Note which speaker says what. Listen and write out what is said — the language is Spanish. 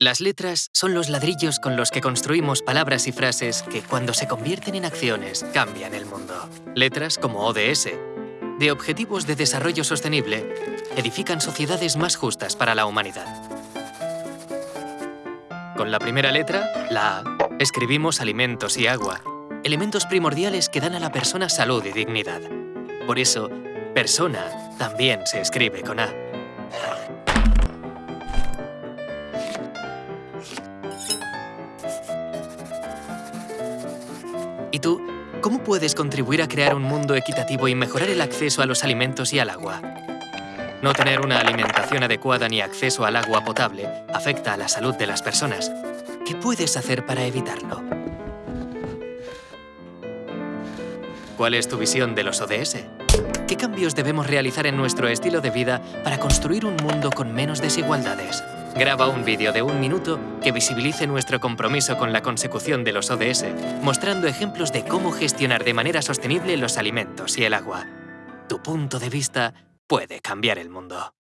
Speaker 1: Las letras son los ladrillos con los que construimos palabras y frases que, cuando se convierten en acciones, cambian el mundo. Letras como ODS, de Objetivos de Desarrollo Sostenible, edifican sociedades más justas para la humanidad. Con la primera letra, la A, escribimos alimentos y agua, elementos primordiales que dan a la persona salud y dignidad. Por eso, persona también se escribe con A. ¿Y tú? ¿Cómo puedes contribuir a crear un mundo equitativo y mejorar el acceso a los alimentos y al agua? No tener una alimentación adecuada ni acceso al agua potable afecta a la salud de las personas. ¿Qué puedes hacer para evitarlo? ¿Cuál es tu visión de los ODS? ¿Qué cambios debemos realizar en nuestro estilo de vida para construir un mundo con menos desigualdades? Graba un vídeo de un minuto que visibilice nuestro compromiso con la consecución de los ODS, mostrando ejemplos de cómo gestionar de manera sostenible los alimentos y el agua. Tu punto de vista puede cambiar el mundo.